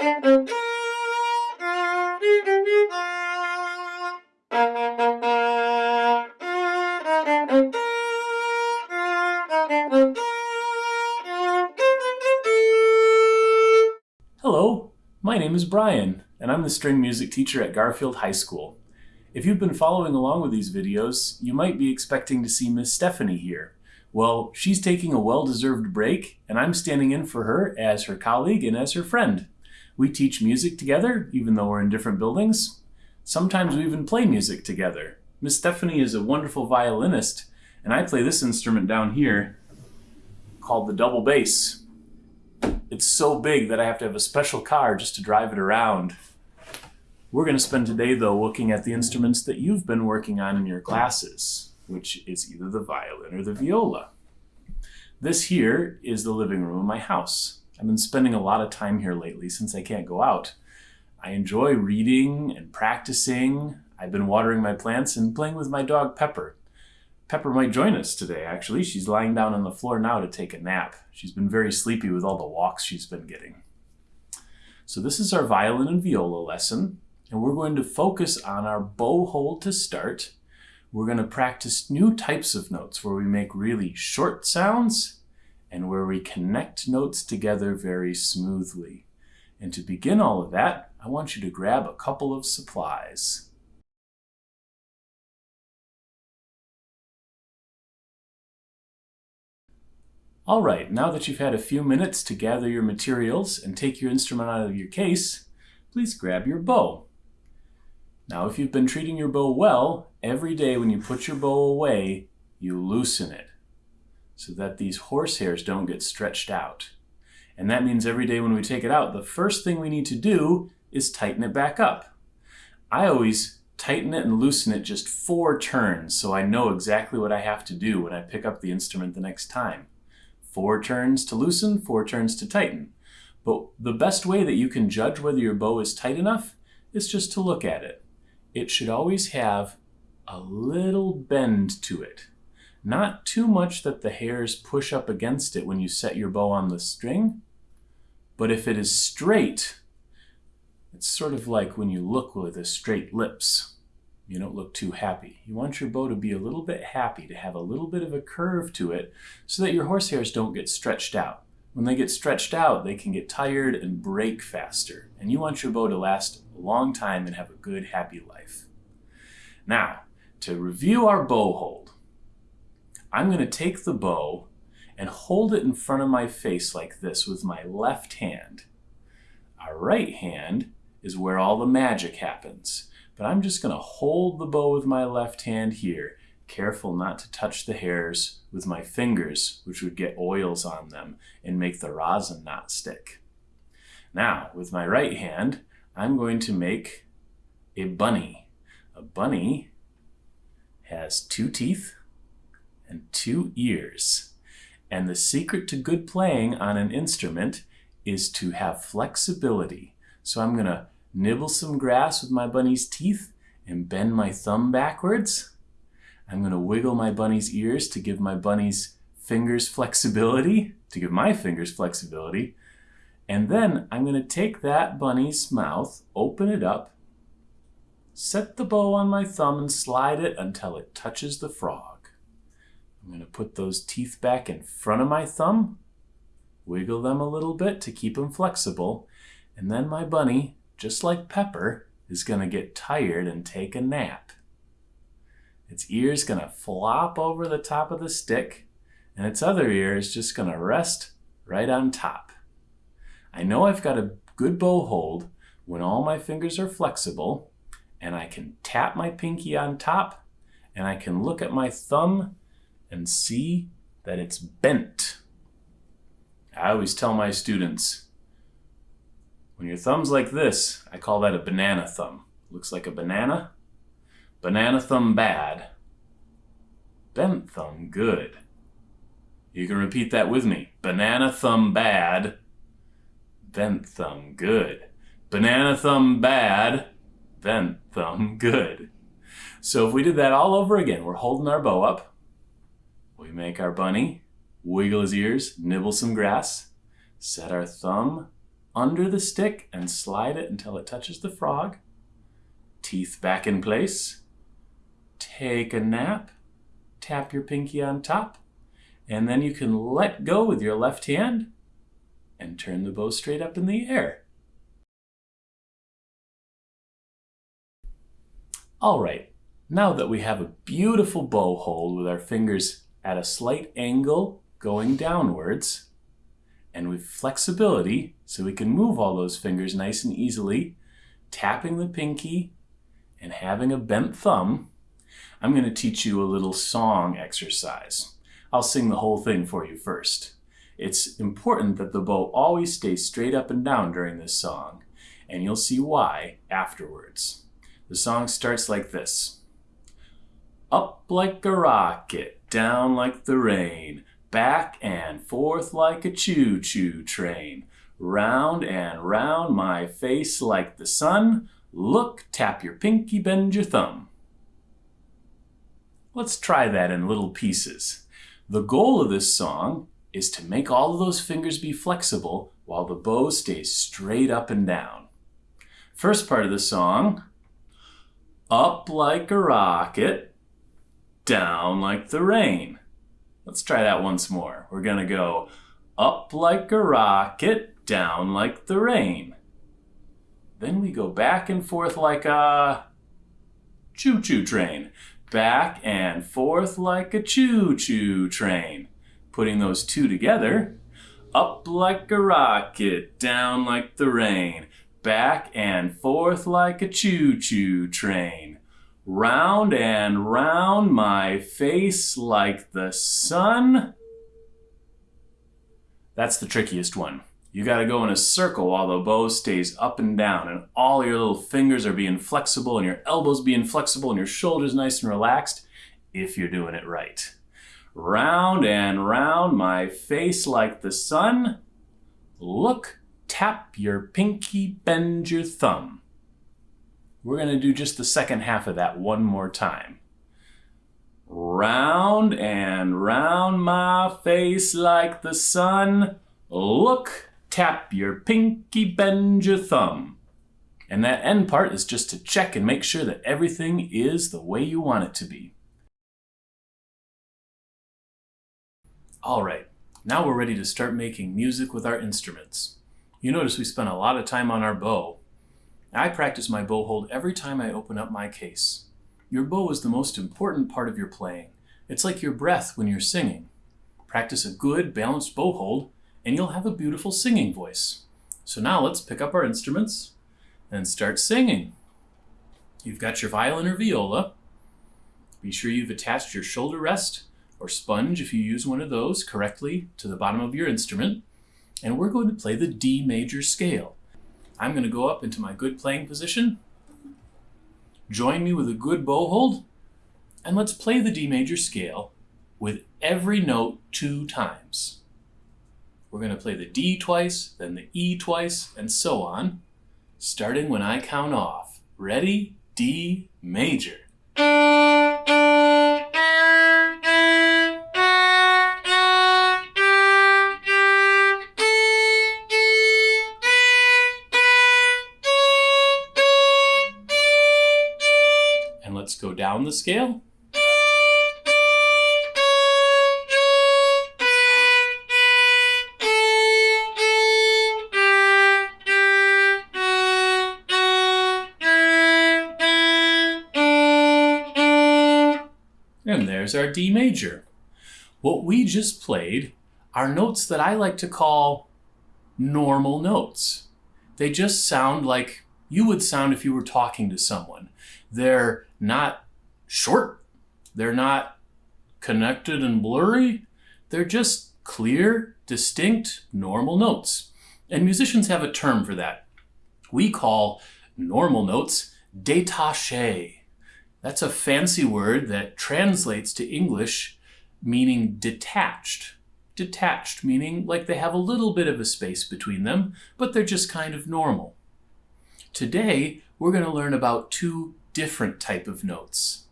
Hello, my name is Brian, and I'm the string music teacher at Garfield High School. If you've been following along with these videos, you might be expecting to see Miss Stephanie here. Well, she's taking a well-deserved break, and I'm standing in for her as her colleague and as her friend. We teach music together, even though we're in different buildings. Sometimes we even play music together. Miss Stephanie is a wonderful violinist, and I play this instrument down here called the double bass. It's so big that I have to have a special car just to drive it around. We're going to spend today, though, looking at the instruments that you've been working on in your classes, which is either the violin or the viola. This here is the living room of my house. I've been spending a lot of time here lately since I can't go out. I enjoy reading and practicing. I've been watering my plants and playing with my dog Pepper. Pepper might join us today, actually. She's lying down on the floor now to take a nap. She's been very sleepy with all the walks she's been getting. So this is our violin and viola lesson, and we're going to focus on our bow hold to start. We're going to practice new types of notes where we make really short sounds and where we connect notes together very smoothly. And to begin all of that, I want you to grab a couple of supplies. All right, now that you've had a few minutes to gather your materials and take your instrument out of your case, please grab your bow. Now, if you've been treating your bow well, every day when you put your bow away, you loosen it so that these horsehairs don't get stretched out. And that means every day when we take it out, the first thing we need to do is tighten it back up. I always tighten it and loosen it just four turns so I know exactly what I have to do when I pick up the instrument the next time. Four turns to loosen, four turns to tighten. But the best way that you can judge whether your bow is tight enough is just to look at it. It should always have a little bend to it. Not too much that the hairs push up against it when you set your bow on the string, but if it is straight, it's sort of like when you look with a straight lips you don't look too happy. You want your bow to be a little bit happy, to have a little bit of a curve to it so that your horsehairs don't get stretched out. When they get stretched out, they can get tired and break faster. And you want your bow to last a long time and have a good, happy life. Now, to review our bow hold, I'm going to take the bow and hold it in front of my face like this with my left hand. Our right hand is where all the magic happens. But I'm just going to hold the bow with my left hand here, careful not to touch the hairs with my fingers, which would get oils on them and make the rosin not stick. Now, with my right hand, I'm going to make a bunny. A bunny has two teeth and two ears. And the secret to good playing on an instrument is to have flexibility. So I'm going to nibble some grass with my bunny's teeth and bend my thumb backwards. I'm going to wiggle my bunny's ears to give my bunny's fingers flexibility, to give my fingers flexibility. And then I'm going to take that bunny's mouth, open it up, set the bow on my thumb and slide it until it touches the frog. I'm going to put those teeth back in front of my thumb, wiggle them a little bit to keep them flexible, and then my bunny just like Pepper, is going to get tired and take a nap. Its ear is going to flop over the top of the stick, and its other ear is just going to rest right on top. I know I've got a good bow hold when all my fingers are flexible, and I can tap my pinky on top, and I can look at my thumb and see that it's bent. I always tell my students, when your thumb's like this, I call that a banana thumb. Looks like a banana. Banana thumb bad. Bent thumb good. You can repeat that with me. Banana thumb bad. Bent thumb good. Banana thumb bad. Bent thumb good. So if we did that all over again, we're holding our bow up. We make our bunny, wiggle his ears, nibble some grass, set our thumb under the stick and slide it until it touches the frog, teeth back in place, take a nap, tap your pinky on top, and then you can let go with your left hand and turn the bow straight up in the air. All right, now that we have a beautiful bow hold with our fingers at a slight angle going downwards, and with flexibility so we can move all those fingers nice and easily, tapping the pinky and having a bent thumb, I'm going to teach you a little song exercise. I'll sing the whole thing for you first. It's important that the bow always stays straight up and down during this song, and you'll see why afterwards. The song starts like this. Up like a rocket, down like the rain, back and forth like a choo-choo train, round and round my face like the sun, look, tap your pinky, bend your thumb. Let's try that in little pieces. The goal of this song is to make all of those fingers be flexible while the bow stays straight up and down. First part of the song, up like a rocket, down like the rain. Let's try that once more. We're gonna go up like a rocket, down like the rain. Then we go back and forth like a choo-choo train back and forth like a choo-choo train. Putting those two together, up like a rocket, down like the rain, back and forth like a choo-choo train. Round and round my face like the sun. That's the trickiest one. You got to go in a circle while the bow stays up and down and all your little fingers are being flexible and your elbows being flexible and your shoulders nice and relaxed if you're doing it right. Round and round my face like the sun. Look, tap your pinky, bend your thumb. We're going to do just the second half of that one more time. Round and round my face like the sun. Look, tap your pinky, bend your thumb. And that end part is just to check and make sure that everything is the way you want it to be. All right, now we're ready to start making music with our instruments. You notice we spent a lot of time on our bow. I practice my bow hold every time I open up my case. Your bow is the most important part of your playing. It's like your breath when you're singing. Practice a good, balanced bow hold and you'll have a beautiful singing voice. So now let's pick up our instruments and start singing. You've got your violin or viola. Be sure you've attached your shoulder rest or sponge if you use one of those correctly to the bottom of your instrument. And we're going to play the D major scale. I'm going to go up into my good playing position. Join me with a good bow hold. And let's play the D major scale with every note two times. We're going to play the D twice, then the E twice, and so on, starting when I count off. Ready? D major. Down the scale. And there's our D major. What we just played are notes that I like to call normal notes. They just sound like you would sound if you were talking to someone. They're not short. They're not connected and blurry. They're just clear, distinct, normal notes. And musicians have a term for that. We call normal notes détachés. That's a fancy word that translates to English meaning detached. Detached, meaning like they have a little bit of a space between them, but they're just kind of normal. Today, we're going to learn about two different type of notes.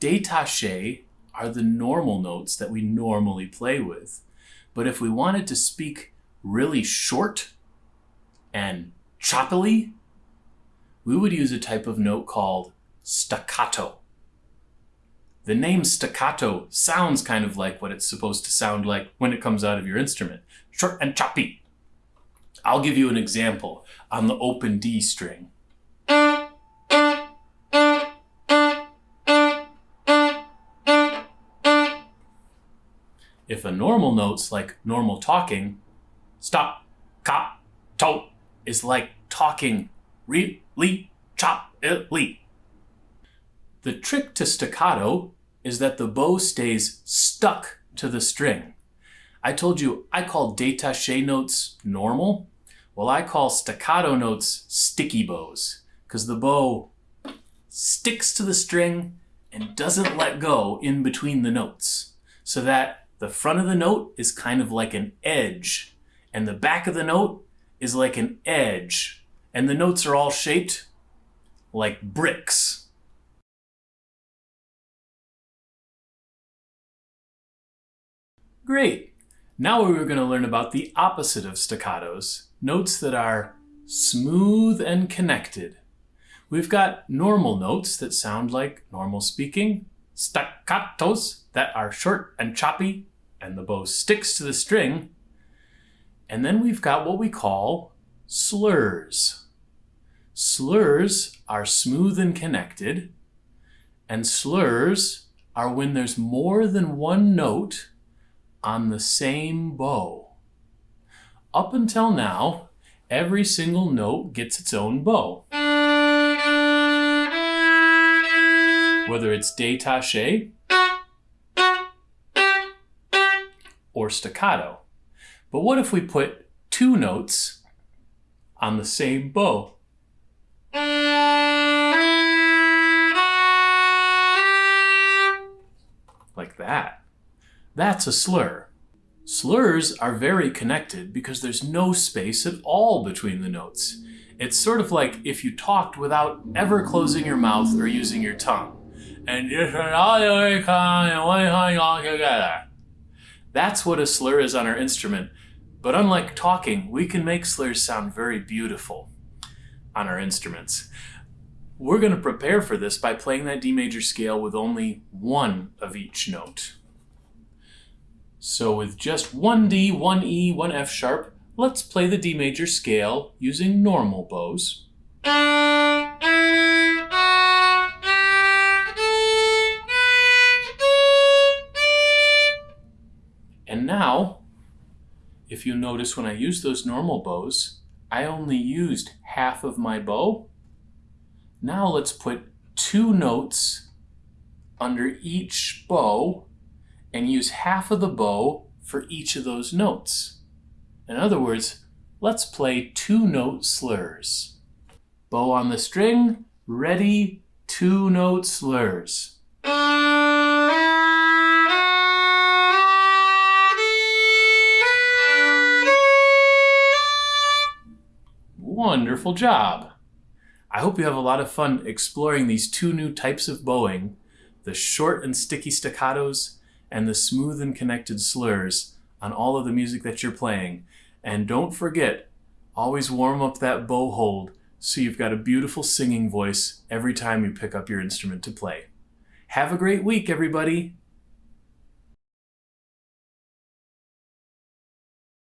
Détaché are the normal notes that we normally play with. But if we wanted to speak really short and choppily, we would use a type of note called staccato. The name staccato sounds kind of like what it's supposed to sound like when it comes out of your instrument. Short and choppy. I'll give you an example on the open D string. If a normal note's like normal talking, stop, cop, to is like talking really chop-ly. The trick to staccato is that the bow stays stuck to the string. I told you I call détaché notes normal. Well, I call staccato notes sticky bows because the bow sticks to the string and doesn't let go in between the notes so that the front of the note is kind of like an edge and the back of the note is like an edge and the notes are all shaped like bricks. Great. Now we're going to learn about the opposite of staccatos, notes that are smooth and connected. We've got normal notes that sound like normal speaking, staccatos that are short and choppy, and the bow sticks to the string. And then we've got what we call slurs. Slurs are smooth and connected, and slurs are when there's more than one note on the same bow. Up until now, every single note gets its own bow. Whether it's détaché or staccato. But what if we put two notes on the same bow? Like that. That's a slur. Slurs are very connected because there's no space at all between the notes. It's sort of like if you talked without ever closing your mouth or using your tongue. And that's what a slur is on our instrument. But unlike talking, we can make slurs sound very beautiful on our instruments. We're going to prepare for this by playing that D major scale with only one of each note. So with just one D, one E, one F sharp, let's play the D major scale using normal bows. Now, if you notice when I use those normal bows, I only used half of my bow. Now let's put two notes under each bow and use half of the bow for each of those notes. In other words, let's play two note slurs. Bow on the string, ready, two note slurs. Wonderful job! I hope you have a lot of fun exploring these two new types of bowing, the short and sticky staccatos and the smooth and connected slurs on all of the music that you're playing. And don't forget, always warm up that bow hold so you've got a beautiful singing voice every time you pick up your instrument to play. Have a great week, everybody!